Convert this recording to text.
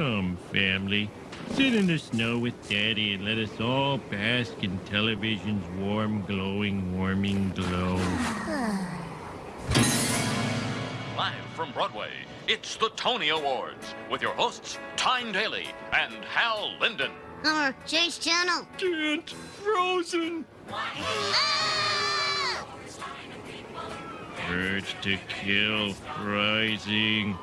Come, family. Sit in the snow with Daddy and let us all bask in television's warm, glowing, warming glow. Live from Broadway, it's the Tony Awards with your hosts, Tyne Daly and Hal Linden. Or change channel. Can't. Frozen. Ah! Urge to kill rising.